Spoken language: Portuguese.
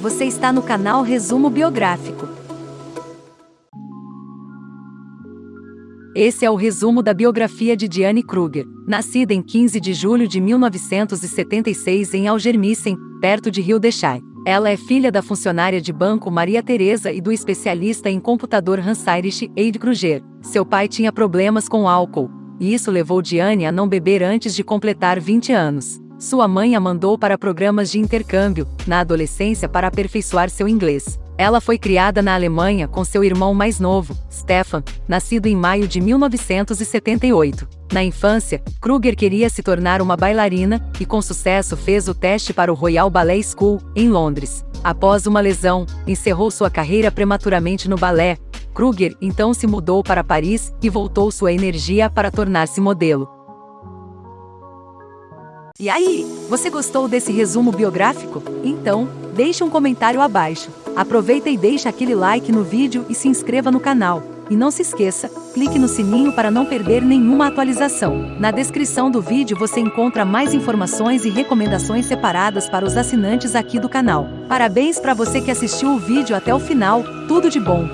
Você está no canal Resumo Biográfico. Esse é o resumo da biografia de Diane Kruger, nascida em 15 de julho de 1976 em Algermissen, perto de Rio de Janeiro. Ela é filha da funcionária de banco Maria Teresa e do especialista em computador Hans-Heinrich Eid Kruger. Seu pai tinha problemas com álcool, e isso levou Diane a não beber antes de completar 20 anos. Sua mãe a mandou para programas de intercâmbio, na adolescência para aperfeiçoar seu inglês. Ela foi criada na Alemanha com seu irmão mais novo, Stefan, nascido em maio de 1978. Na infância, Kruger queria se tornar uma bailarina e, com sucesso, fez o teste para o Royal Ballet School, em Londres. Após uma lesão, encerrou sua carreira prematuramente no balé. Kruger então se mudou para Paris e voltou sua energia para tornar-se modelo. E aí, você gostou desse resumo biográfico? Então, deixe um comentário abaixo. Aproveita e deixa aquele like no vídeo e se inscreva no canal. E não se esqueça, clique no sininho para não perder nenhuma atualização. Na descrição do vídeo você encontra mais informações e recomendações separadas para os assinantes aqui do canal. Parabéns para você que assistiu o vídeo até o final, tudo de bom!